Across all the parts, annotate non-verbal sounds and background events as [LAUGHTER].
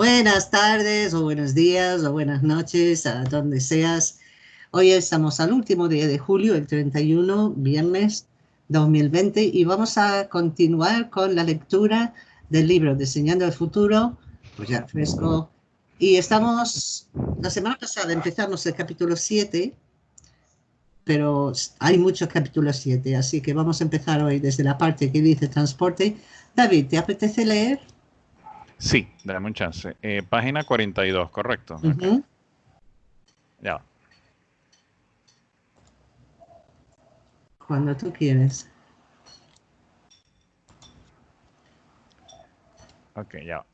Buenas tardes o buenos días o buenas noches a donde seas. Hoy estamos al último día de julio, el 31, viernes 2020, y vamos a continuar con la lectura del libro Diseñando el Futuro, pues ya fresco. Y estamos, la semana pasada empezamos el capítulo 7, pero hay muchos capítulos 7, así que vamos a empezar hoy desde la parte que dice transporte. David, ¿te apetece leer? Sí, dame un chance. Eh, página 42, correcto. Ya. Cuando tú quieres. Ok, ya.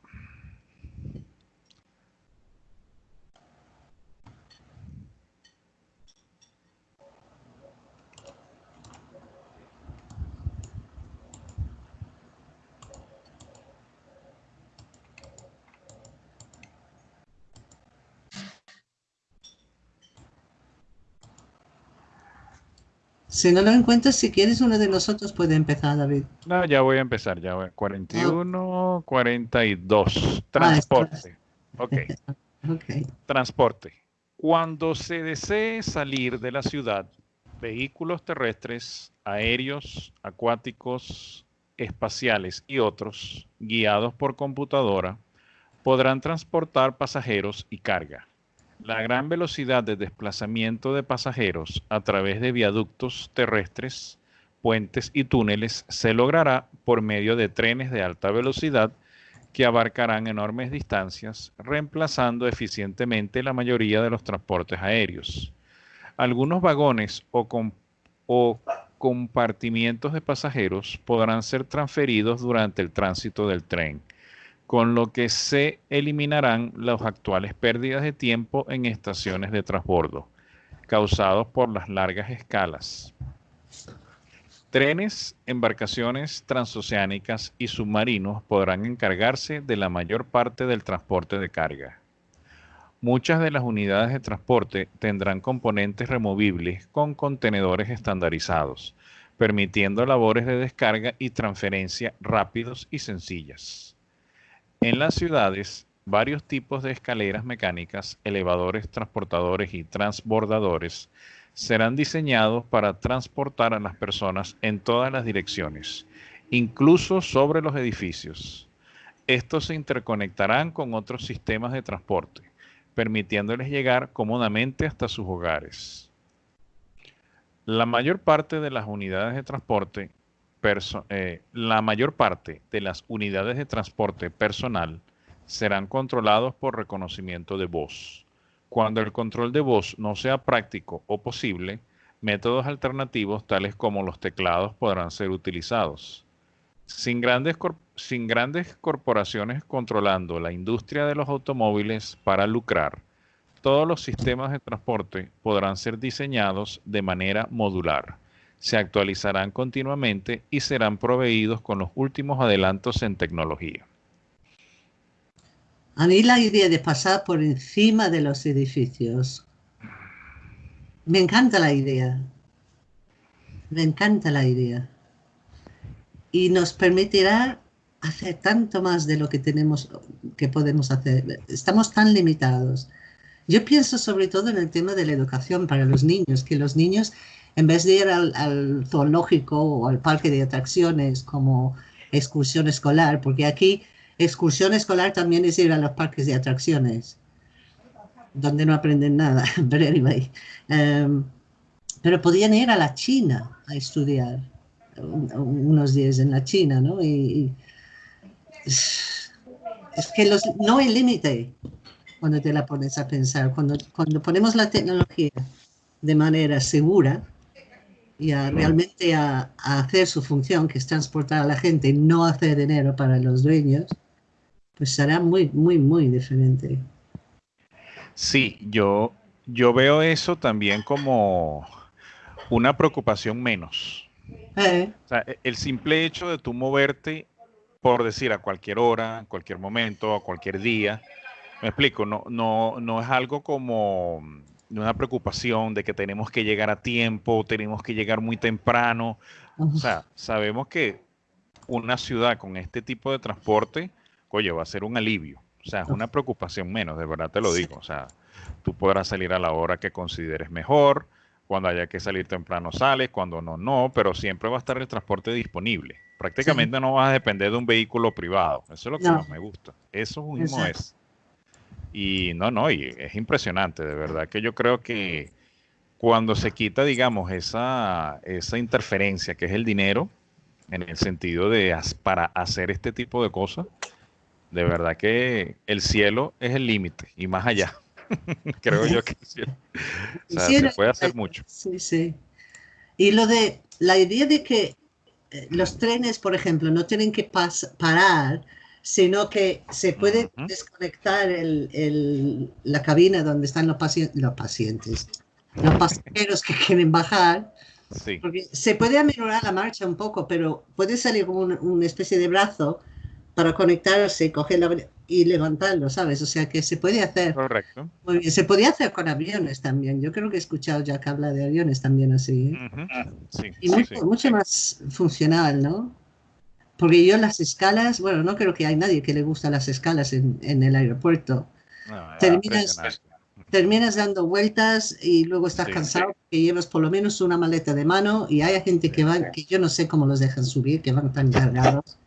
Si no lo encuentras, si quieres, uno de nosotros puede empezar, David. No, ya voy a empezar, ya voy. 41, 42. Transporte. [LAUGHS] ok. Transporte. Cuando se desee salir de la ciudad, vehículos terrestres, aéreos, acuáticos, espaciales y otros, guiados por computadora, podrán transportar pasajeros y carga. La gran velocidad de desplazamiento de pasajeros a través de viaductos terrestres, puentes y túneles se logrará por medio de trenes de alta velocidad que abarcarán enormes distancias, reemplazando eficientemente la mayoría de los transportes aéreos. Algunos vagones o, compartimientos de pasajeros podrán ser transferidos durante el tránsito del tren con lo que se eliminarán las actuales pérdidas de tiempo en estaciones de transbordo, causados por las largas escalas. Trenes, embarcaciones transoceánicas y submarinos podrán encargarse de la mayor parte del transporte de carga. Muchas de las unidades de transporte tendrán componentes removibles con contenedores estandarizados, permitiendo labores de descarga y transferencia rápidos y sencillas. En las ciudades, varios tipos de escaleras mecánicas, elevadores, transportadores y transbordadores serán diseñados para transportar a las personas en todas las direcciones, incluso sobre los edificios. Estos se interconectarán con otros sistemas de transporte, permitiéndoles llegar cómodamente hasta sus hogares. La mayor parte de las unidades de transporte eh, la mayor parte de las unidades de transporte personal serán controlados por reconocimiento de voz. Cuando el control de voz no sea práctico o posible, métodos alternativos tales como los teclados podrán ser utilizados. Sin grandes, sin grandes corporaciones controlando la industria de los automóviles para lucrar, todos los sistemas de transporte podrán ser diseñados de manera modular se actualizarán continuamente y serán proveídos con los últimos adelantos en tecnología. A mí la idea de pasar por encima de los edificios, me encanta la idea. Me encanta la idea. Y nos permitirá hacer tanto más de lo que tenemos, que podemos hacer. Estamos tan limitados. Yo pienso sobre todo en el tema de la educación para los niños, que los niños en vez de ir al, zoológico o al parque de atracciones como excursión escolar, porque aquí excursión escolar también es ir a los parques de atracciones, donde no aprenden nada, [LAUGHS] pero anyway. Em, pero podían ir a la China a estudiar unos días en la China, ¿no? Y, es que no hay límite cuando te la pones a pensar. Cuando, cuando ponemos la tecnología de manera segura, y a realmente a, hacer su función, que es transportar a la gente y no hacer dinero para los dueños, pues será muy, muy, muy diferente. Sí, yo, yo veo eso también como una preocupación menos. Eh. el simple hecho de tú moverte, por decir, a cualquier hora, a cualquier momento, a cualquier día, me explico, no, no, no es algo como una preocupación de que tenemos que llegar a tiempo, tenemos que llegar muy temprano. O sea, sabemos que una ciudad con este tipo de transporte, oye, va a ser un alivio. O sea, es una preocupación menos, de verdad te lo digo. O sea, tú podrás salir a la hora que consideres mejor, cuando haya que salir temprano sales, cuando no, no, pero siempre va a estar el transporte disponible. Prácticamente no vas a depender de un vehículo privado. Eso es lo que más me gusta. Eso mismo es. Y no, no, y es impresionante, de verdad que yo creo que cuando se quita, digamos, esa, esa interferencia que es el dinero, en el sentido de para hacer este tipo de cosas, de verdad que el cielo es el límite y más allá. [LAUGHS] Creo yo que sí. O sea, se puede hacer mucho. Sí, sí. Y lo de la idea de que eh, los trenes, por ejemplo, no tienen que parar, sino que se puede desconectar el, la cabina donde están los, pacientes, los pacientes, los pasajeros que quieren bajar. Sí. Porque se puede aminorar la marcha un poco, pero puede salir como una especie de brazo para conectarse, cogerlo y levantarlo, ¿sabes? O sea que se puede hacer. Correcto. Muy bien. Se podía hacer con aviones también. Yo creo que he escuchado ya que habla de aviones también así. ¿eh? sí, y mucho, más funcional, ¿no? Porque yo las escalas, bueno, no creo que hay nadie que le gusta las escalas en, en el aeropuerto. terminas, terminas dando vueltas y luego estás cansado porque llevas por lo menos una maleta de mano y hay gente que va, que yo no sé cómo los dejan subir, que van tan cargados. [LAUGHS]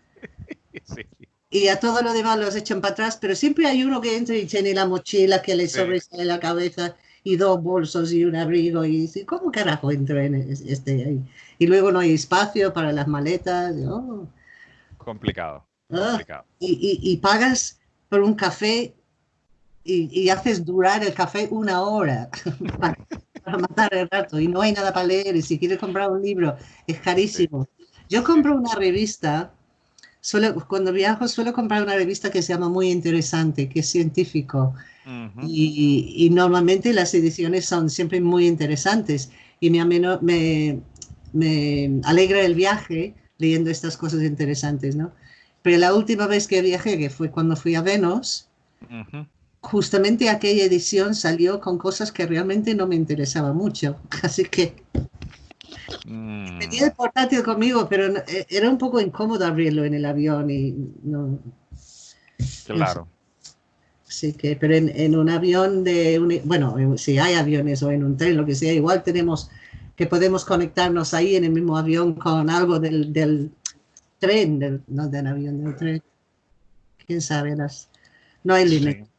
Sí y a todo lo demás los echan para atrás, pero siempre hay uno que entra y tiene la mochila que le sobresale la cabeza y dos bolsos y un abrigo y dice, ¿cómo carajo entro en este ahí? Y luego no hay espacio para las maletas. Oh. Complicado. Ah, y, pagas por un café y, haces durar el café una hora [LAUGHS] para, matar el rato y no hay nada para leer y si quieres comprar un libro es carísimo. Yo compro una revista cuando viajo suelo comprar una revista que se llama Muy Interesante, que es científico. y, normalmente las ediciones son siempre muy interesantes y me, me, me, alegra el viaje leyendo estas cosas interesantes, ¿no? Pero la última vez que viajé, que fue cuando fui a Venus, justamente aquella edición salió con cosas que realmente no me interesaban mucho. [LAUGHS] Así que Mm. Tenía el portátil conmigo, pero eh, era un poco incómodo abrirlo en el avión y no. Claro. Sí que, pero en, un avión de, bueno, si hay aviones o en un tren, lo que sea, igual tenemos que podemos conectarnos ahí en el mismo avión con algo del, del tren, no del avión, del tren. Quién sabe, las, no hay límites.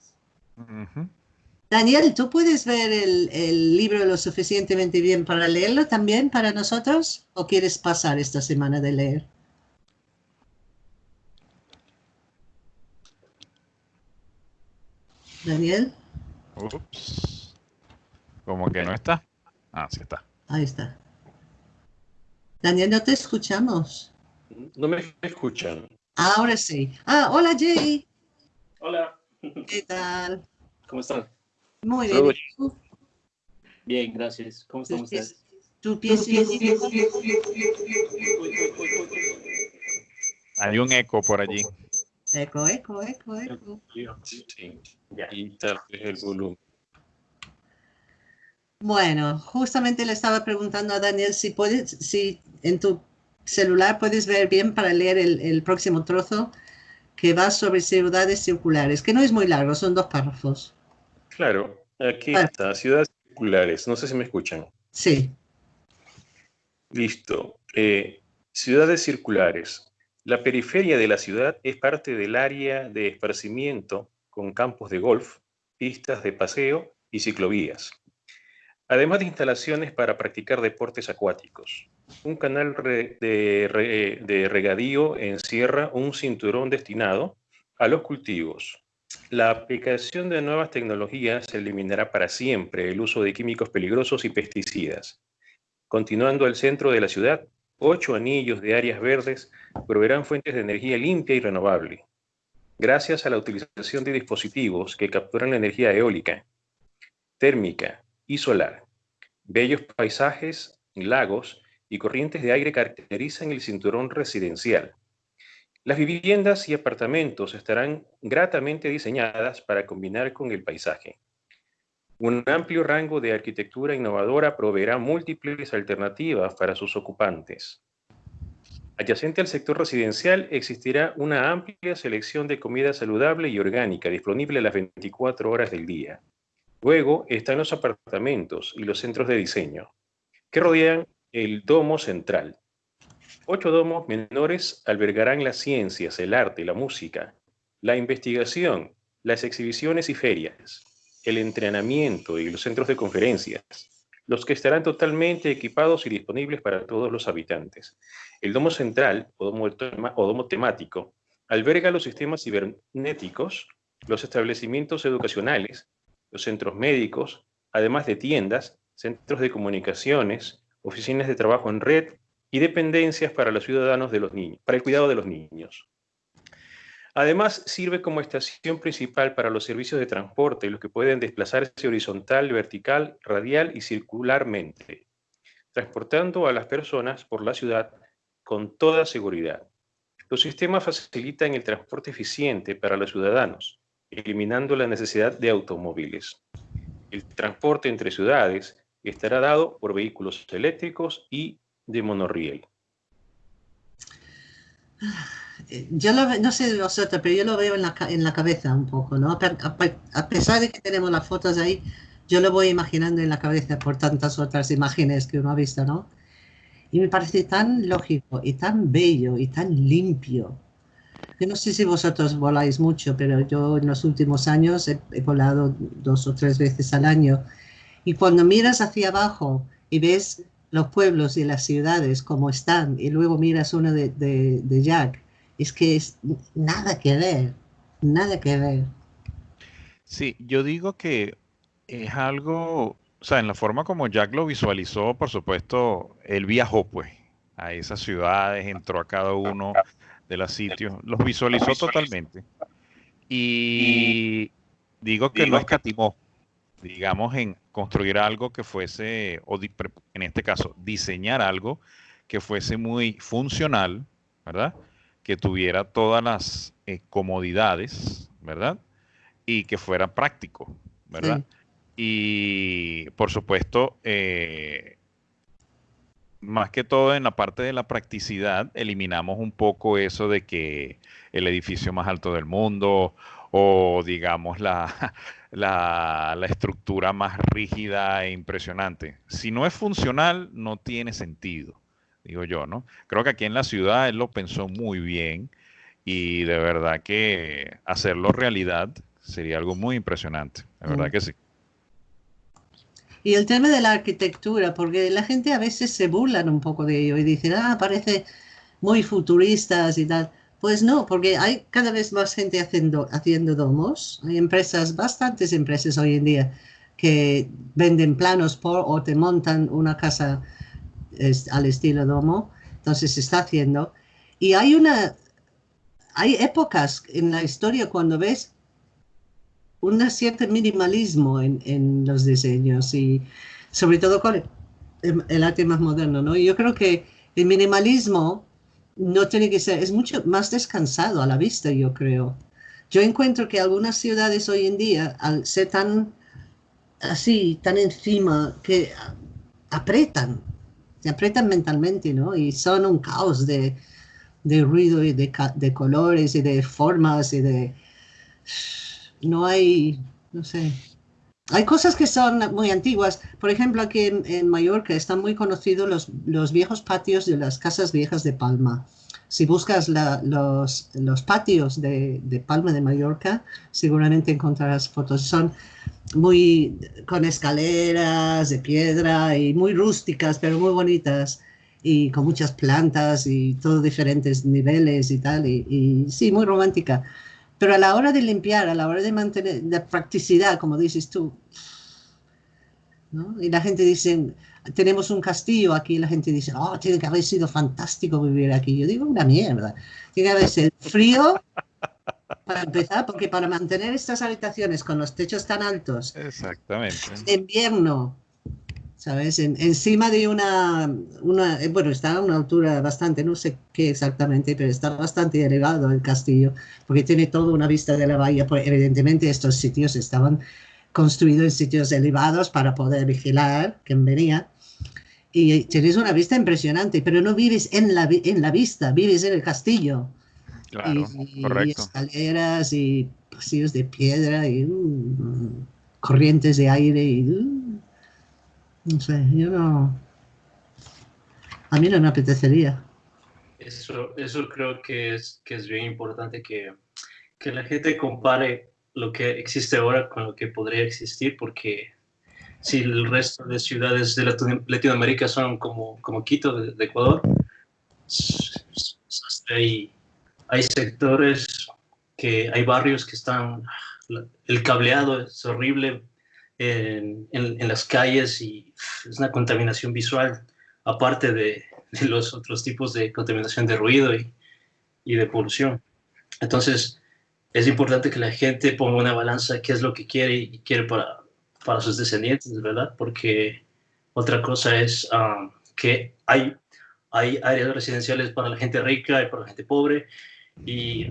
Daniel, ¿tú puedes ver el, libro lo suficientemente bien para leerlo también para nosotros? ¿O quieres pasar esta semana de leer? Daniel. Ups. Como que no está. Ah, sí está. Ahí está. Daniel, no te escuchamos. No me escuchan. Ahora sí. Ah, hola Jay. Hola. ¿Qué tal? ¿Cómo están? Muy bien. Bien, gracias. ¿Cómo están ustedes? ¿Tu pies Hay un eco por allí. Eco, eco, eco, eco. Sí, y tal vez el volumen. Bueno, justamente le estaba preguntando a Daniel si puedes, si en tu celular puedes ver bien para leer el, el próximo trozo que va sobre ciudades circulares, que no es muy largo, son dos párrafos. Claro, aquí está, ciudades circulares. No sé si me escuchan. Sí. Listo. Eh, ciudades circulares. La periferia de la ciudad es parte del área de esparcimiento con campos de golf, pistas de paseo y ciclovías. Además de instalaciones para practicar deportes acuáticos. Un canal de regadío encierra un cinturón destinado a los cultivos, la aplicación de nuevas tecnologías eliminará para siempre el uso de químicos peligrosos y pesticidas. Continuando al centro de la ciudad, ocho anillos de áreas verdes proveerán fuentes de energía limpia y renovable, gracias a la utilización de dispositivos que capturan la energía eólica, térmica y solar. Bellos paisajes, lagos y corrientes de aire caracterizan el cinturón residencial, las viviendas y apartamentos estarán gratamente diseñadas para combinar con el paisaje. Un amplio rango de arquitectura innovadora proveerá múltiples alternativas para sus ocupantes. Adyacente al sector residencial existirá una amplia selección de comida saludable y orgánica disponible a las 24 horas del día. Luego están los apartamentos y los centros de diseño, que rodean el domo central. Ocho domos menores albergarán las ciencias, el arte, la música, la investigación, las exhibiciones y ferias, el entrenamiento y los centros de conferencias, los que estarán totalmente equipados y disponibles para todos los habitantes. El domo central, o domo, temático, alberga los sistemas cibernéticos, los establecimientos educacionales, los centros médicos, además de tiendas, centros de comunicaciones, oficinas de trabajo en red y dependencias para los ciudadanos de los niños, para el cuidado de los niños. Además, sirve como estación principal para los servicios de transporte, los que pueden desplazarse horizontal, vertical, radial y circularmente, transportando a las personas por la ciudad con toda seguridad. Los sistemas facilitan el transporte eficiente para los ciudadanos, eliminando la necesidad de automóviles. El transporte entre ciudades estará dado por vehículos eléctricos y de monorriel yo lo, no sé vosotros, pero yo lo veo en la, en la cabeza un poco, ¿no? A, pesar de que tenemos las fotos ahí, yo lo voy imaginando en la cabeza por tantas otras imágenes que uno ha visto, ¿no? Y me parece tan lógico y tan bello y tan limpio. Yo no sé si vosotros voláis mucho, pero yo en los últimos años he, volado dos o tres veces al año. Y cuando miras hacia abajo y ves los pueblos y las ciudades como están, y luego miras uno de, de, de Jack, es que es nada que ver, nada que ver. Sí, yo digo que es algo, o sea, en la forma como Jack lo visualizó, por supuesto, él viajó pues a esas ciudades, entró a cada uno de los sitios, los visualizó totalmente. Y digo que no escatimó, digamos, en construir algo que fuese, o en este caso, diseñar algo que fuese muy funcional, ¿verdad? que tuviera todas las eh, comodidades, ¿verdad? Y que fuera práctico, ¿verdad? Y por supuesto, eh, más que todo en la parte de la practicidad, eliminamos un poco eso de que el edificio más alto del mundo o digamos la, [LAUGHS] la, la, estructura más rígida e impresionante. Si no es funcional, no tiene sentido digo yo, ¿no? Creo que aquí en la ciudad él lo pensó muy bien y de verdad que hacerlo realidad sería algo muy impresionante, de verdad mm. que sí. Y el tema de la arquitectura, porque la gente a veces se burlan un poco de ello y dicen, ah, parece muy futuristas y tal. Pues no, porque hay cada vez más gente haciendo, haciendo domos. Hay empresas, bastantes empresas hoy en día, que venden planos por o te montan una casa al estilo domo, entonces se está haciendo. Y hay una, hay épocas en la historia cuando ves un cierto minimalismo en, en, los diseños y sobre todo con el, arte más moderno, ¿no? yo creo que el minimalismo no tiene que ser, es mucho más descansado a la vista, yo creo. Yo encuentro que algunas ciudades hoy en día, al ser tan así, tan encima, que apretan se aprietan mentalmente, ¿no? Y son un caos de, de ruido y de, de, colores y de formas y de... No hay, no sé. Hay cosas que son muy antiguas. Por ejemplo, aquí en, Mallorca están muy conocidos los, los, viejos patios de las casas viejas de Palma. Si buscas los, los, patios de, de, Palma de Mallorca, seguramente encontrarás fotos. Son muy con escaleras de piedra y muy rústicas, pero muy bonitas y con muchas plantas y todos diferentes niveles y tal, y, sí, muy romántica. Pero a la hora de limpiar, a la hora de mantener la practicidad, como dices tú, ¿no? y la gente dice, tenemos un castillo aquí, y la gente dice, oh, tiene que haber sido fantástico vivir aquí. Yo digo, una mierda. Tiene que haber sido frío, para empezar, porque para mantener estas habitaciones con los techos tan altos, exactamente, en invierno, ¿sabes? encima de una, una, eh, bueno, está a una altura bastante, no sé qué exactamente, pero está bastante elevado el castillo, porque tiene toda una vista de la bahía. Pues, evidentemente estos sitios estaban construidos en sitios elevados para poder vigilar quién venía. y tienes una vista impresionante, pero no vives en la, en la vista, vives en el castillo. Claro, y, correcto. y escaleras y pasillos de piedra y uh, corrientes de aire y uh, no sé, yo no... A mí no me apetecería. Eso, eso creo que es, que es bien importante que, que la gente compare lo que existe ahora con lo que podría existir, porque si el resto de ciudades de Latino- Latinoamérica son como, como Quito de, de Ecuador, hay, hay sectores que hay barrios que están, el cableado es horrible en, en- en las calles y es una contaminación visual, aparte de, de los otros tipos de contaminación de ruido y, y de polución. Entonces, es importante que la gente ponga una balanza qué es lo que quiere y quiere para, para sus descendientes, ¿verdad? Porque otra cosa es ah, que hay, hay áreas residenciales para la gente rica y para la gente pobre y,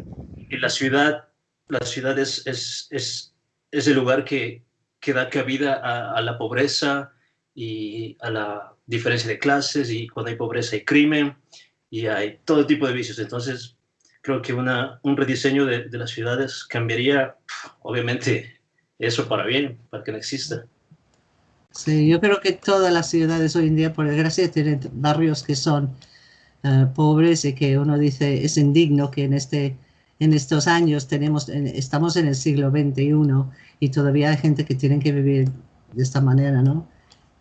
y la ciudad, la ciudad es, es, es, es el lugar que, que da cabida a, a la pobreza y a la diferencia de clases y cuando hay pobreza hay crimen y hay todo tipo de vicios. Entonces, creo que una, un rediseño de, de las ciudades cambiaría, obviamente, eso para bien, para que no exista. Sí, yo creo que todas las ciudades hoy en día, por desgracia, tienen barrios que son eh, pobres y que uno dice es indigno que en este en estos años tenemos en- estamos en el siglo XXI y todavía hay gente que tiene que vivir de esta manera, ¿no?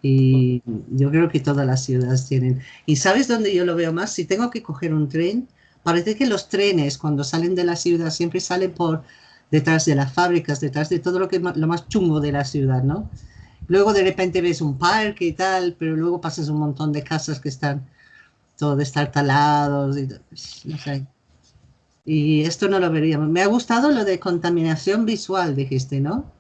Y yo creo que todas las ciudades tienen. ¿Y sabes dónde yo lo veo más? Si tengo que coger un tren, parece que los trenes cuando salen de la ciudad siempre salen por detrás de las fábricas, detrás de todo lo que lo más chungo de la ciudad, ¿no? Luego de repente ves un parque y tal, pero luego pasas un montón de casas que están todos destartalados y no sé. Y esto no lo veríamos. Me ha gustado lo de contaminación visual, dijiste, ¿no?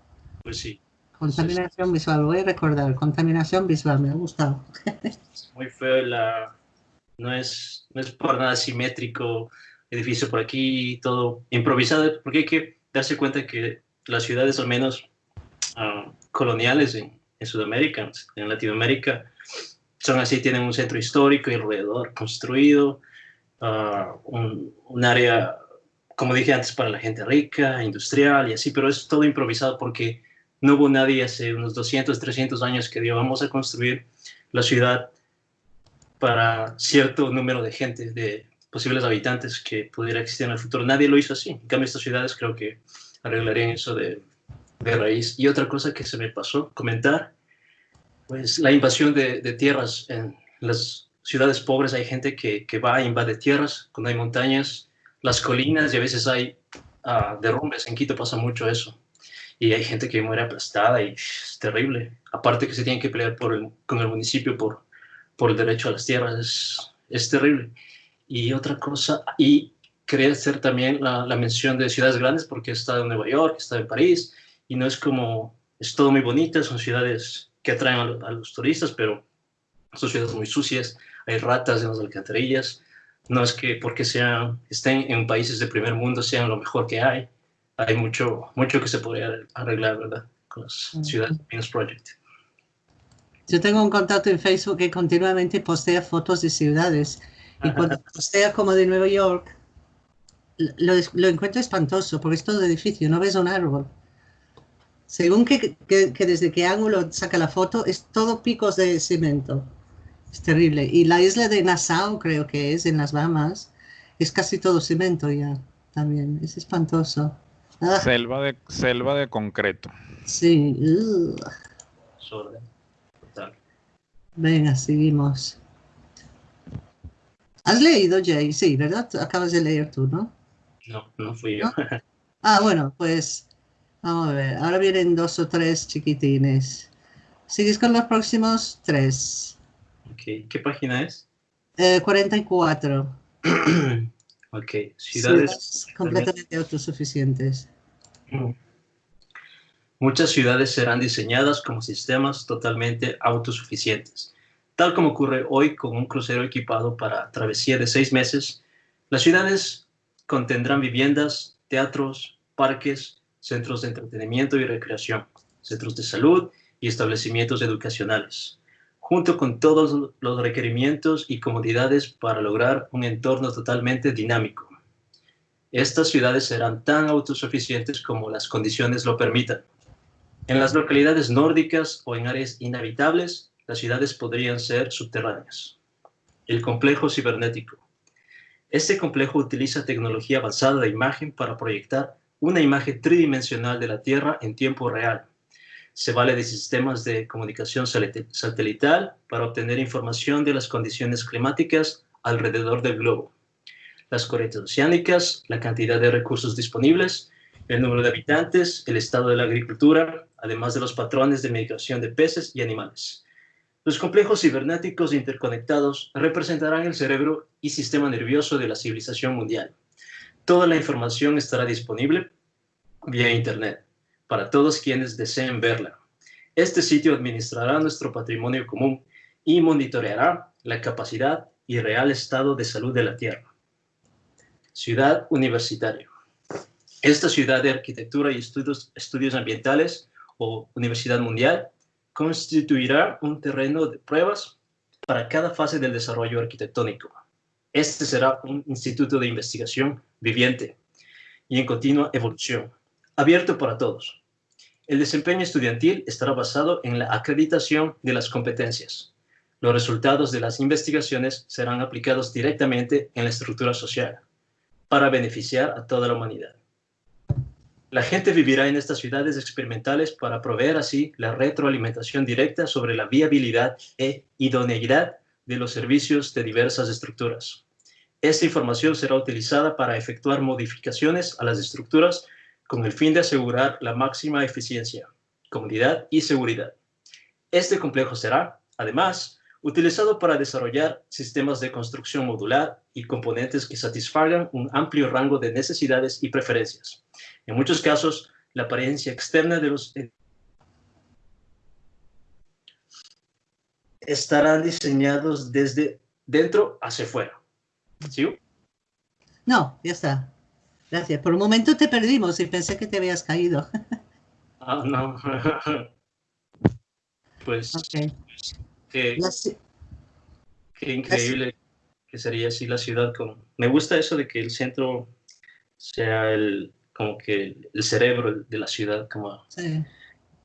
Pues sí, Contaminación visual, voy a recordar, contaminación visual, me ha gustado. [LAUGHS] es muy feo la... No es, no es por nada simétrico, edificio por aquí, todo improvisado, porque hay que darse cuenta que las ciudades, al menos ah, coloniales en, en Sudamérica, en Latinoamérica, son así, tienen un centro histórico y alrededor construido, ah, un, área, como dije antes, para la gente rica, industrial y así, pero es todo improvisado porque no hubo nadie hace unos 200, 300 años que dijo, vamos a construir la ciudad para cierto número de gente, de posibles habitantes que pudiera existir en el futuro. Nadie lo hizo así. En cambio, estas ciudades creo que arreglarían eso de, de raíz. Y otra cosa que se me pasó comentar, pues la invasión de, de tierras. En las ciudades pobres hay gente que, que va e invade tierras cuando hay montañas, las colinas y a veces hay ah, derrumbes. En Quito pasa mucho eso. Y hay gente que muere aplastada y es terrible. Aparte que se tienen que pelear por con el municipio por, por el derecho a las tierras, es, es terrible. Y otra cosa, y quería hacer también la, mención de ciudades grandes porque he estado en Nueva York, he estado en París, y no es como, es todo muy bonito, son ciudades que atraen a los turistas, pero son ciudades muy sucias, hay ratas en las alcantarillas, no es que porque sean, estén en países de primer mundo sean lo mejor que hay, hay mucho, mucho que se podría arreglar, ¿verdad? Con las Mm. ciudades Venus Project. Yo tengo un contacto en Facebook que continuamente postea fotos de ciudades y cuando postea como de Nueva York, lo, lo encuentro espantoso porque es todo edificio, no ves un árbol. Según que, que- que desde qué ángulo saca la foto, es todo picos de cemento. Es terrible. Y la isla de Nassau, creo que es, en las Bahamas, es casi todo cemento ya, también. Es espantoso. Ah, Selva de, selva de concreto. sí. Venga, seguimos. ¿Has leído, Jay? Sí, ¿verdad? Acabas de leer tú, ¿no? No, no fui yo. ¿No? Ah, bueno, pues vamos a ver. Ahora vienen dos o tres chiquitines. ¿Sigues con los próximos tres? Ok, ¿qué página es? Eh, 44. [CLEARS THROAT] ok, ciudades. Ciudades completamente autosuficientes. Muchas ciudades serán diseñadas como sistemas totalmente autosuficientes. Tal como ocurre hoy con un crucero equipado para travesía de seis meses, las ciudades contendrán viviendas, teatros, parques, centros de entretenimiento y recreación, centros de salud y establecimientos educacionales. Junto con todos los requerimientos y comodidades para lograr un entorno totalmente dinámico. Estas ciudades serán tan autosuficientes como las condiciones lo permitan. En las localidades nórdicas o en áreas inhabitables, las ciudades podrían ser subterráneas. El complejo cibernético. Este complejo utiliza tecnología avanzada de imagen para proyectar una imagen tridimensional de la Tierra en tiempo real. Se vale de sistemas de comunicación satelital para obtener información de las condiciones climáticas alrededor del globo, las corrientes oceánicas, la cantidad de recursos disponibles, el número de habitantes, el estado de la agricultura, además de los patrones de migración de peces y animales. Los complejos cibernéticos interconectados representarán el cerebro y sistema nervioso de la civilización mundial. Toda la información estará disponible vía Internet para todos quienes deseen verla. Este sitio administrará nuestro patrimonio común y monitoreará la capacidad y real estado de salud de la Tierra. Ciudad universitaria. Esta ciudad de arquitectura y estudios, estudios ambientales o Universidad Mundial constituirá un terreno de pruebas para cada fase del desarrollo arquitectónico. Este será un instituto de investigación viviente y en continua evolución, abierto para todos. El desempeño estudiantil estará basado en la acreditación de las competencias. Los resultados de las investigaciones serán aplicados directamente en la estructura social para beneficiar a toda la humanidad. La gente vivirá en estas ciudades experimentales para proveer así la retroalimentación directa sobre la viabilidad e idoneidad de los servicios de diversas estructuras. Esta información será utilizada para efectuar modificaciones a las estructuras con el fin de asegurar la máxima eficiencia, comodidad y seguridad. Este complejo será, además, utilizado para desarrollar sistemas de construcción modular y componentes que satisfagan un amplio rango de necesidades y preferencias. En muchos casos, la apariencia externa de los estarán diseñados desde dentro hacia afuera. ¿Sí? No, ya está. Gracias. Por un momento te perdimos y pensé que te habías caído. [LAUGHS] Ah, no. [LAUGHS] pues qué, increíble que sería así la ciudad. Con... Me gusta eso de que el centro sea el, como que el cerebro de la ciudad, como el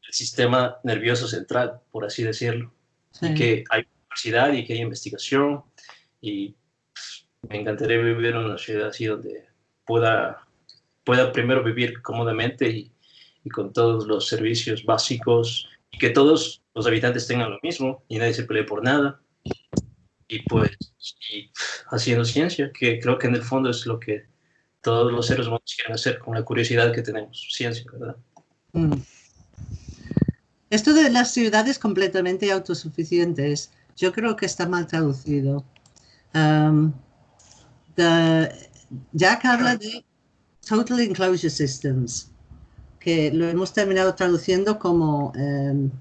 sistema nervioso central, por así decirlo. Y que hay universidad y que hay investigación y pues, me encantaría vivir en una ciudad así donde pueda, pueda primero vivir cómodamente y, y con todos los servicios básicos y que todos los habitantes tengan lo mismo y nadie se pelee por nada. Y pues, y haciendo ciencia, que creo que en el fondo es lo que todos los seres humanos quieren hacer con la curiosidad que tenemos, ciencia, ¿verdad? Mm. Esto de las ciudades completamente autosuficientes, yo creo que está mal traducido. Um, Jack habla de Total Enclosure Systems, que lo hemos terminado traduciendo como um,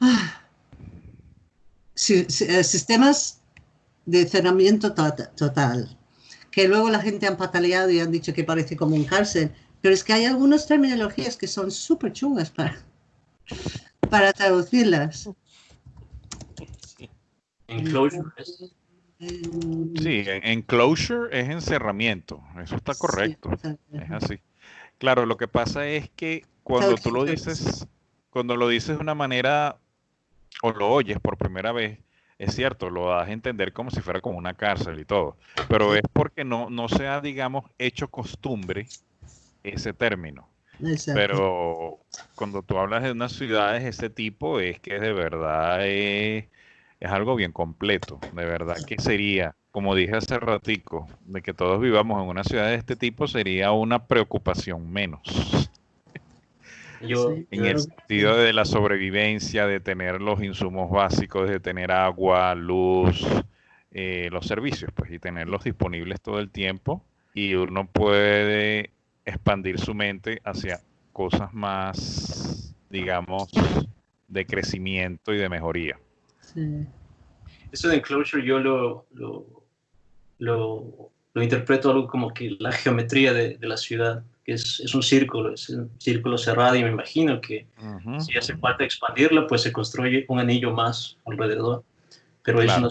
ah, eh, sistemas de cerramiento total que luego la gente han pataleado y han dicho que parece como un cárcel, pero es que hay algunas terminologías que son súper chungas para, para traducirlas. Enclosure Sí, enclosure es encerramiento, eso está correcto, es así. Claro, lo que pasa es que cuando tú lo dices, cuando lo dices de una manera o lo oyes por primera vez, es cierto, lo das a entender como si fuera como una cárcel y todo, pero es porque no, no se ha, digamos, hecho costumbre ese término. Pero cuando tú hablas de unas ciudades de ese tipo, es que de verdad es, es algo bien completo. De verdad que sería, como dije hace ratico, de que todos vivamos en una ciudad de este tipo sería una preocupación menos [LAUGHS] en el sentido de la sobrevivencia, de tener los insumos básicos, de tener agua, luz, eh, los servicios, pues, y tenerlos disponibles todo el tiempo. Y uno puede expandir su mente hacia cosas más, digamos, de crecimiento y de mejoría. Eso de enclosure yo lo, lo, lo, interpreto algo como que la geometría de, de la ciudad que es, es, un círculo, es un círculo cerrado y me imagino que si hace falta expandirlo, pues se construye un anillo más alrededor. Pero es una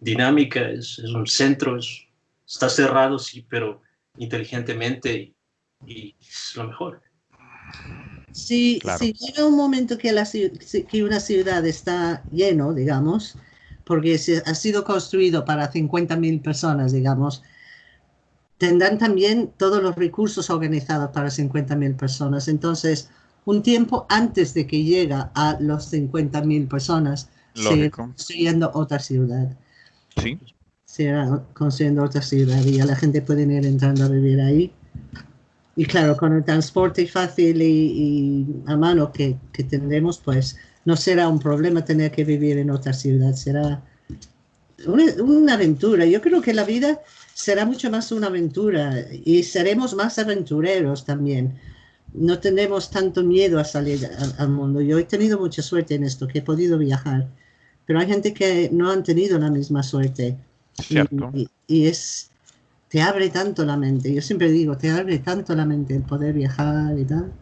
dinámica, es, es un centro, está cerrado, sí, pero inteligentemente y, es lo mejor. Si, si, llega un momento que, la, que una ciudad está lleno, digamos, porque ha sido construido para 50.000 personas, digamos, tendrán también todos los recursos organizados para 50.000 personas. Entonces, un tiempo antes de que llega a los 50.000 personas, se construyendo otra ciudad. Sí. Se construyendo otra ciudad y ya la gente puede ir entrando a vivir ahí. Y claro, con el transporte fácil y, a mano que, que, tendremos, pues no será un problema tener que vivir en otra ciudad, será una, una aventura. Yo creo que la vida será mucho más una aventura y seremos más aventureros también. No tenemos tanto miedo a salir al, mundo. Yo he tenido mucha suerte en esto, que he podido viajar, pero hay gente que no han tenido la misma suerte. Y, es, te abre tanto la mente. Yo siempre digo, te abre tanto la mente el poder viajar y tal.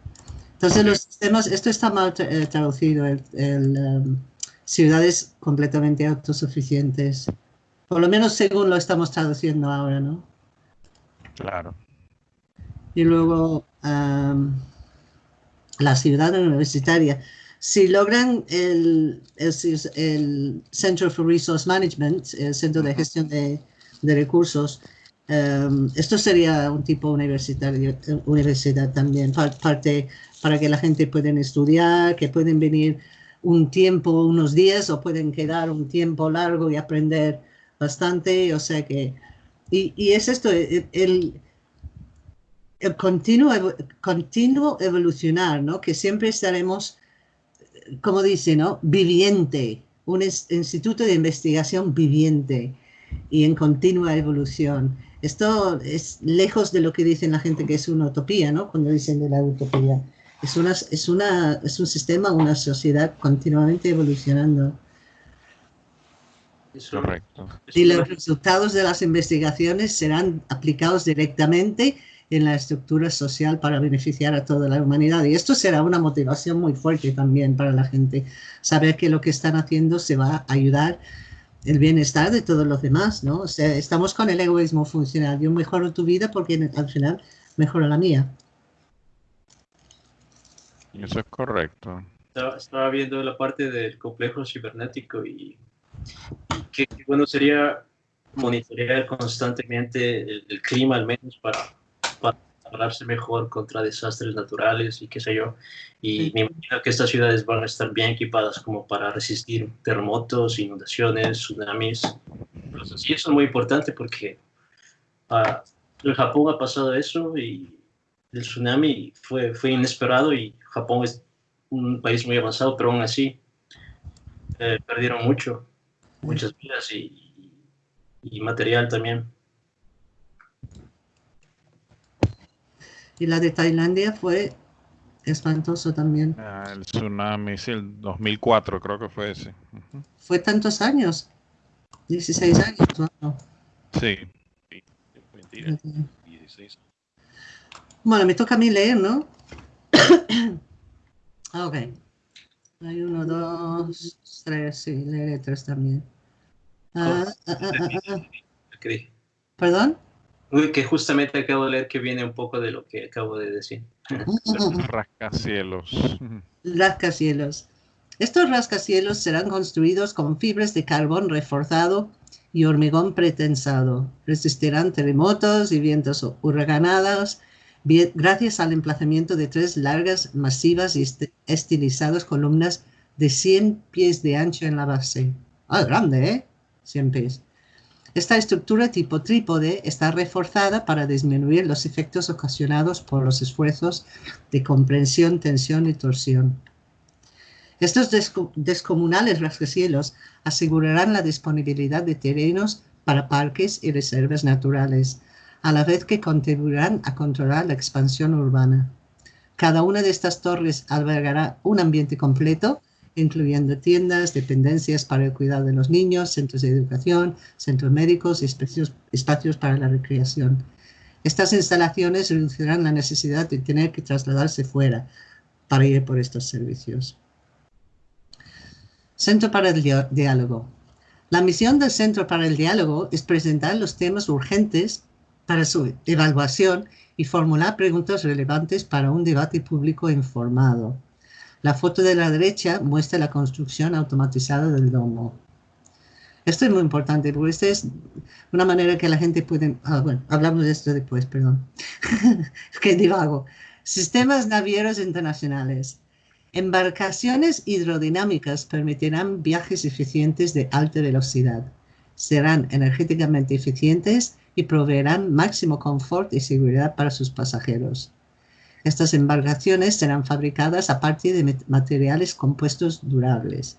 Entonces los sistemas, esto está mal eh, traducido, el, um, ciudades completamente autosuficientes. Por lo menos según lo estamos traduciendo ahora, ¿no? Claro. Y luego la ciudad universitaria. Si logran el, el, Center for Resource Management, el Centro de Gestión de, Recursos, esto sería un tipo universitario, universidad también, parte para que la gente pueda estudiar, que pueden venir un tiempo, unos días, o pueden quedar un tiempo largo y aprender bastante, o sea que, y, es esto, el, el, continuo, continuo evolucionar, ¿no? Que siempre estaremos, como dice, ¿no? Viviente, un instituto de investigación viviente y en continua evolución. Esto es lejos de lo que dicen la gente que es una utopía, ¿no? Cuando dicen de la utopía. Es, una, es, una, es un sistema, una sociedad continuamente evolucionando. Correcto. Y los resultados de las investigaciones serán aplicados directamente en la estructura social para beneficiar a toda la humanidad. Y esto será una motivación muy fuerte también para la gente, saber que lo que están haciendo se va a ayudar el bienestar de todos los demás, ¿no? O sea, estamos con el egoísmo funcional. Yo mejoro tu vida porque al final mejora la mía. Eso es correcto. estaba viendo la parte del complejo cibernético y que, bueno sería monitorear constantemente el, clima al menos para, para prepararse mejor contra desastres naturales y qué sé yo. Y me imagino que estas ciudades van a estar bien equipadas como para resistir terremotos, inundaciones, tsunamis. y eso es muy importante porque uh, en Japón ha pasado eso y el tsunami fue, fue inesperado y Japón es un país muy avanzado, pero aún así eh, perdieron mucho muchas vidas y, material también. Y la de Tailandia fue espantoso también. Ah, el tsunami, sí, el 2004 creo que fue ese. Fue tantos años, 16 años, ¿no? Sí. Mentira, 16. Bueno, me toca a mí leer, ¿no? [COUGHS] Ah, ok. Hay uno, dos, tres, sí, leeré tres también. Ah, ah, ah, ¿Perdón? Que justamente acabo de leer que viene un poco de lo que acabo de decir. [LAUGHS] rascacielos. Rascacielos. Estos rascacielos serán construidos con fibras de carbón reforzado y hormigón pretensado. Resistirán terremotos y vientos huracanados gracias al emplazamiento de tres largas, masivas y estilizadas columnas de 100 pies de ancho en la base. Ah, grande, ¿eh? siempre Esta estructura tipo trípode está reforzada para disminuir los efectos ocasionados por los esfuerzos de comprensión, tensión y torsión. Estos descomunales rascacielos asegurarán la disponibilidad de terrenos para parques y reservas naturales, a la vez que contribuirán a controlar la expansión urbana. Cada una de estas torres albergará un ambiente completo incluyendo tiendas, dependencias para el cuidado de los niños, centros de educación, centros médicos y espacios, para la recreación. Estas instalaciones reducirán la necesidad de tener que trasladarse fuera para ir por estos servicios. Centro para el Diálogo. La misión del Centro para el Diálogo es presentar los temas urgentes para su evaluación y formular preguntas relevantes para un debate público informado. La foto de la derecha muestra la construcción automatizada del domo. Esto es muy importante porque esta es una manera que la gente puede... Ah, bueno, hablamos de esto después, perdón. [LAUGHS] que divago. Sistemas navieros internacionales. Embarcaciones hidrodinámicas permitirán viajes eficientes de alta velocidad. Serán energéticamente eficientes y proveerán máximo confort y seguridad para sus pasajeros. Estas embarcaciones serán fabricadas a partir de materiales compuestos durables.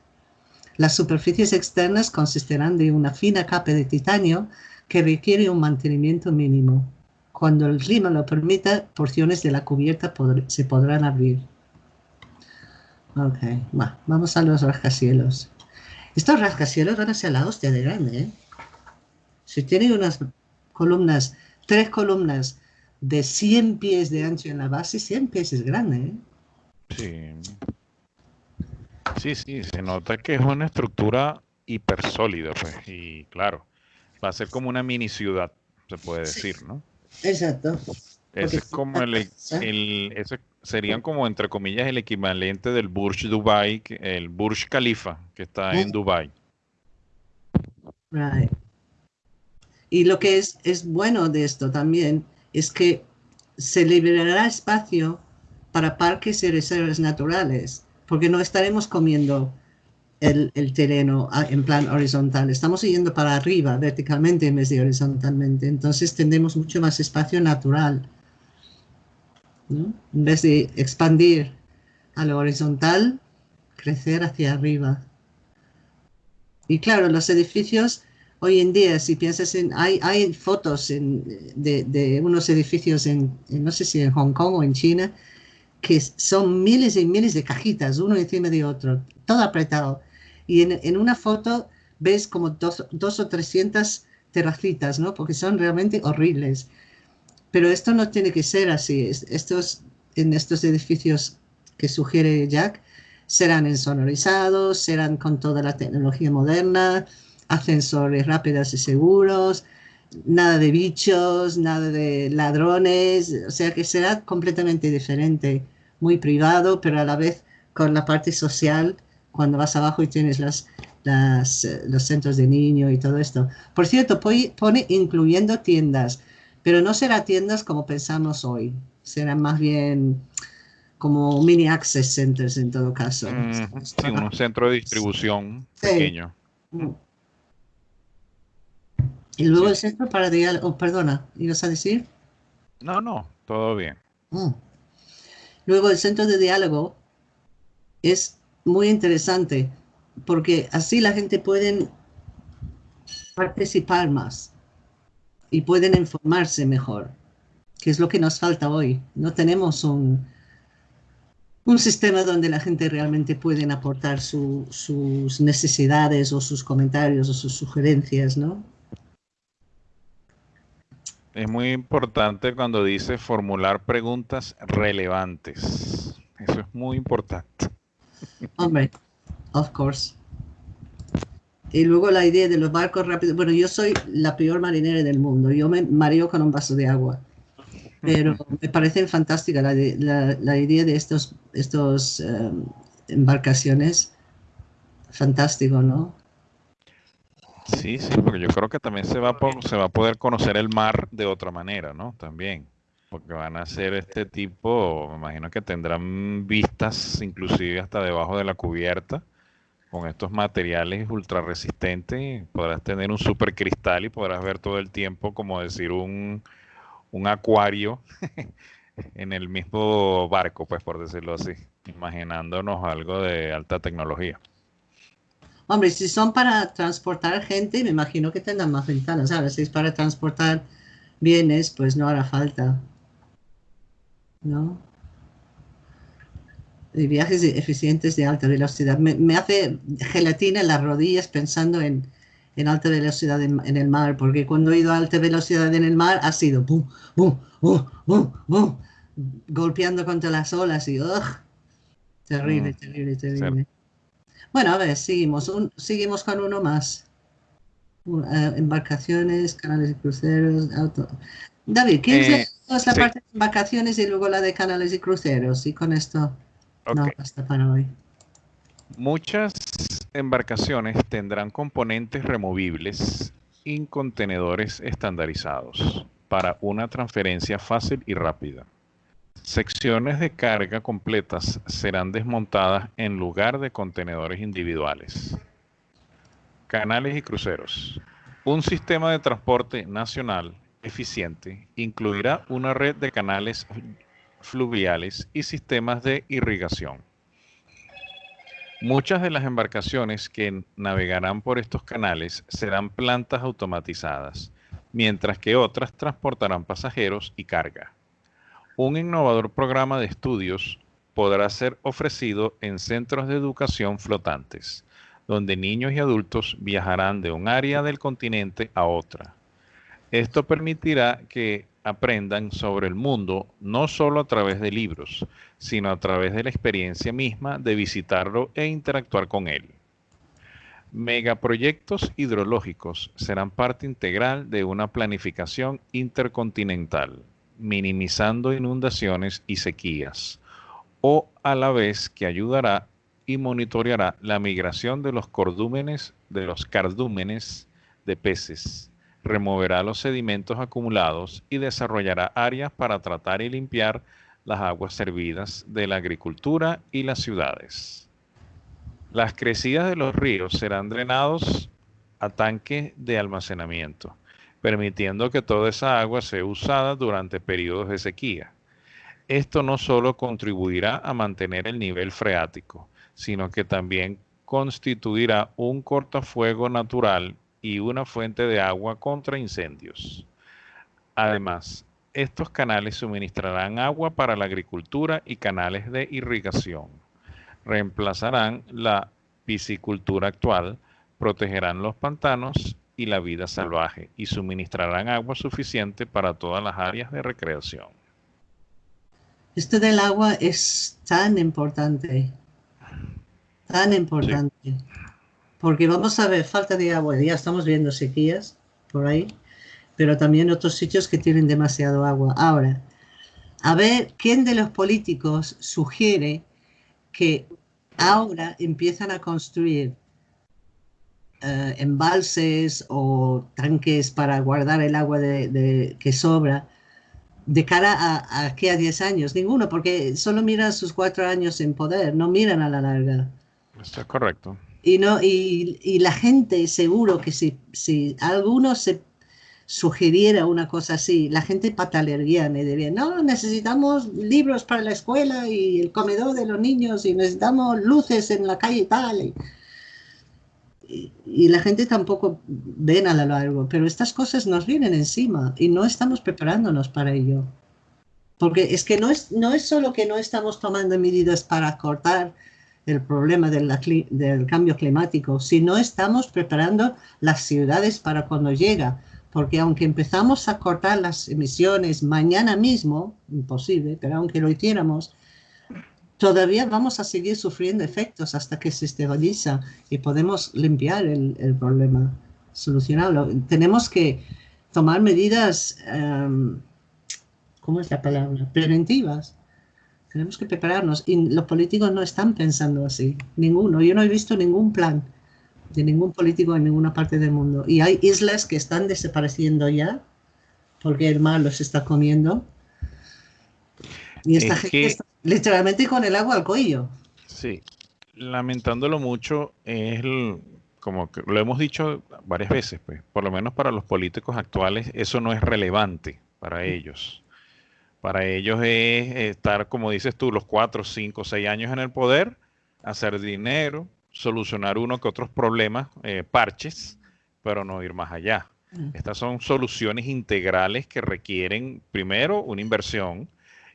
Las superficies externas consistirán de una fina capa de titanio que requiere un mantenimiento mínimo. Cuando el clima lo permita, porciones de la cubierta se podrán abrir. Ok, vamos a los rascacielos. Estos rascacielos van a ser la hostia de grande, ¿eh? Si tienen unas columnas, tres columnas de 100 pies de ancho en la base, 100 pies es grande, ¿eh? Sí. Sí, sí, se nota que es una estructura hiper sólida, pues, y claro, va a ser como una mini ciudad, se puede decir, ¿no? Exacto. Ese es como el, el ese serían como entre comillas el equivalente del Burj Dubai, el Burj Khalifa que está en Dubai. Right. Y lo que es, es bueno de esto también es que se liberará espacio para parques y reservas naturales, porque no estaremos comiendo el, terreno en plan horizontal, estamos yendo para arriba verticalmente en vez de horizontalmente, entonces tendremos mucho más espacio natural en vez de expandir a lo horizontal, crecer hacia arriba. Y claro, los edificios, hoy en día, si piensas en, hay, hay fotos de, unos edificios en, no sé si en Hong Kong o en China, que son miles y miles de cajitas, uno encima de otro, todo apretado. Y en, una foto ves como dos, dos o trescientas terracitas, ¿no? Porque son realmente horribles. Pero esto no tiene que ser así. Estos, en estos edificios que sugiere Jack serán insonorizados, serán con toda la tecnología moderna, ascensores rápidos y seguros, nada de bichos, nada de ladrones, o sea que será completamente diferente, muy privado, pero a la vez con la parte social, cuando vas abajo y tienes las, eh, los centros de niño y todo esto. Por cierto, pone incluyendo tiendas pero no será tiendas como pensamos hoy, serán más bien como mini access centers en todo caso. Mm, sí, un centro de distribución pequeño. Mm. Y luego el centro para diálogo, oh, perdona, ¿ibas a decir? No, no, todo bien. Mm. Luego el centro de diálogo es muy interesante porque así la gente puede participar más y pueden informarse mejor, que es lo que nos falta hoy. No tenemos un, un sistema donde la gente realmente puede aportar sus necesidades o sus comentarios o sus sugerencias, ¿no? Es muy importante cuando dice formular preguntas relevantes. Eso es muy importante. Hombre, of course. Y luego la idea de los barcos rápidos. Bueno, yo soy la peor marinera del mundo. Yo me mareo con un vaso de agua. Pero me parece fantástica la, la, idea de estos, estos em, embarcaciones. Fantástico, ¿no? Sí, sí, porque yo creo que también se va, a, se va a poder conocer el mar de otra manera, ¿no? También. Porque van a ser este tipo, me imagino que tendrán vistas inclusive hasta debajo de la cubierta con estos materiales ultra resistentes podrás tener un super cristal y podrás ver todo el tiempo como decir un, un acuario [LAUGHS] en el mismo barco, pues por decirlo así, imaginándonos algo de alta tecnología. Hombre, si son para transportar gente, me imagino que tendrán más ventanas, ¿sabes? Si es para transportar bienes, pues no hará falta. ¿No? de viajes eficientes de alta velocidad. Me, hace gelatina en las rodillas pensando en, en alta velocidad en, el mar, porque cuando he ido a alta velocidad en el mar ha sido boom, boom, boom, boom, boom, golpeando contra las olas y ugh, terrible, mm, terrible, terrible. Bueno, a ver, seguimos, seguimos con uno más. Uh, embarcaciones, canales de cruceros, auto. David, ¿quién eh, es la parte de embarcaciones y luego la de canales y cruceros? Y con esto no basta para hoy. Muchas embarcaciones tendrán componentes removibles y contenedores estandarizados para una transferencia fácil y rápida. Secciones de carga completas serán desmontadas en lugar de contenedores individuales. Canales y cruceros. Un sistema de transporte nacional eficiente incluirá una red de canales fluviales y sistemas de irrigación. Muchas de las embarcaciones que navegarán por estos canales serán plantas automatizadas, mientras que otras transportarán pasajeros y carga. Un innovador programa de estudios podrá ser ofrecido en centros de educación flotantes, donde niños y adultos viajarán de un área del continente a otra. Esto permitirá que aprendan sobre el mundo no solo a través de libros, sino a través de la experiencia misma de visitarlo e interactuar con él. Megaproyectos hidrológicos serán parte integral de una planificación intercontinental, minimizando inundaciones y sequías, o a la vez que ayudará y monitoreará la migración de los cordúmenes, de los cardúmenes de peces, removerá los sedimentos acumulados y desarrollará áreas para tratar y limpiar las aguas servidas de la agricultura y las ciudades. Las crecidas de los ríos serán drenados a tanques de almacenamiento, permitiendo que toda esa agua sea usada durante periodos de sequía. Esto no solo contribuirá a mantener el nivel freático, sino que también constituirá un cortafuego natural y una fuente de agua contra incendios. Además, estos canales suministrarán agua para la agricultura y canales de irrigación. Reemplazarán la piscicultura actual, protegerán los pantanos y la vida salvaje y suministrarán agua suficiente para todas las áreas de recreación. Esto del agua es tan importante, tan importante. Porque vamos a ver, falta de agua, ya estamos viendo sequías por ahí, pero también otros sitios que tienen demasiado agua. Ahora, a ver, ¿quién de los políticos sugiere que ahora empiezan a construir eh, embalses o tanques para guardar el agua de, que sobra de cara a, aquí a 10 años? Ninguno, porque solo miran sus cuatro años en poder, no miran a la larga. Está correcto. Y, no, y, la gente, seguro que si, si alguno se sugiriera una cosa así, la gente patalería, me diría, no, necesitamos libros para la escuela y el comedor de los niños y necesitamos luces en la calle y tal. Y, y, la gente tampoco ven a lo largo, pero estas cosas nos vienen encima y no estamos preparándonos para ello. Porque es que no es, no es solo que no estamos tomando medidas para cortar el problema del, cambio climático, si no estamos preparando las ciudades para cuando llega. Porque aunque empezamos a cortar las emisiones mañana mismo, imposible, pero aunque lo hiciéramos, todavía vamos a seguir sufriendo efectos hasta que se estabiliza y podemos limpiar el, el problema, solucionarlo. Tenemos que tomar medidas, um, ¿cómo es la palabra? Preventivas tenemos que prepararnos. Y los políticos no están pensando así, ninguno. Yo no he visto ningún plan de ningún político en ninguna parte del mundo. Y hay islas que están desapareciendo ya, porque el mar los está comiendo. Y esta gente está literalmente con el agua al cuello. Sí, lamentándolo mucho, es como que lo hemos dicho varias veces, pues, por lo menos para los políticos actuales, eso no es relevante para ellos. Para ellos es estar, como dices tú, los cuatro, cinco, seis años en el poder, hacer dinero, solucionar uno que otros problemas, eh, parches, pero no ir más allá. Mm. Estas son soluciones integrales que requieren, primero, una inversión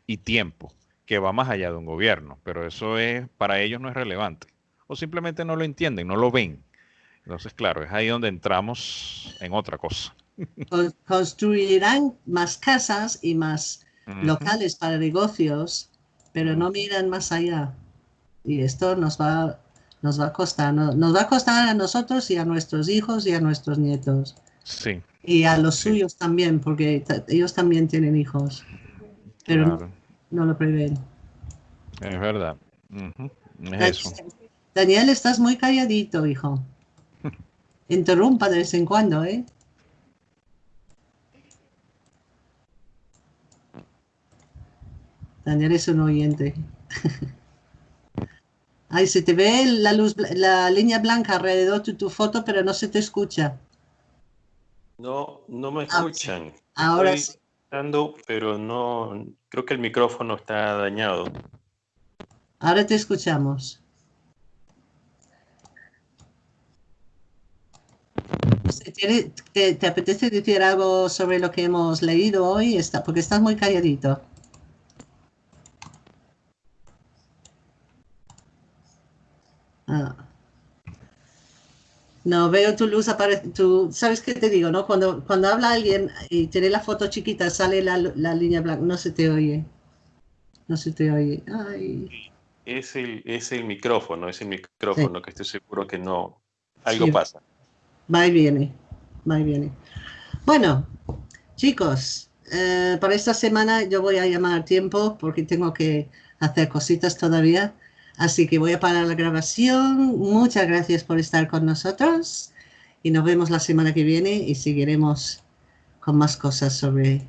y tiempo, que va más allá de un gobierno, pero eso es, para ellos no es relevante. O simplemente no lo entienden, no lo ven. Entonces, claro, es ahí donde entramos en otra cosa. construirán más casas y más locales para negocios, pero no miran más allá. Y esto nos va, nos va a costar, nos va a costar a nosotros y a nuestros hijos y a nuestros nietos. Sí. Y a los suyos también, porque ellos también tienen hijos, pero no, lo prevén. Es verdad. eso. Daniel, estás muy calladito, hijo. [LAUGHS] Interrumpa de vez en cuando, ¿eh? Daniel es un oyente. [LAUGHS] Ay, se te ve la luz, la línea blanca alrededor de tu foto, pero no se te escucha. No, no me ah, escuchan. Ahora sí. Pero no, creo que el micrófono está dañado. Ahora te escuchamos. ¿Te, apetece decir algo sobre lo que hemos leído hoy? Está, porque estás muy calladito. No, veo tu luz aparece. ¿Sabes qué te digo? no? Cuando, cuando habla alguien y tiene la foto chiquita, sale la, línea blanca. No se te oye. No se te oye. Es, el, es el micrófono, es el micrófono que estoy seguro que no. Algo pasa. Va y viene. Va y viene. Bueno, chicos, eh, para esta semana yo voy a llamar tiempo porque tengo que hacer cositas todavía. Así que voy a parar la grabación. Muchas gracias por estar con nosotros y nos vemos la semana que viene y seguiremos con más cosas sobre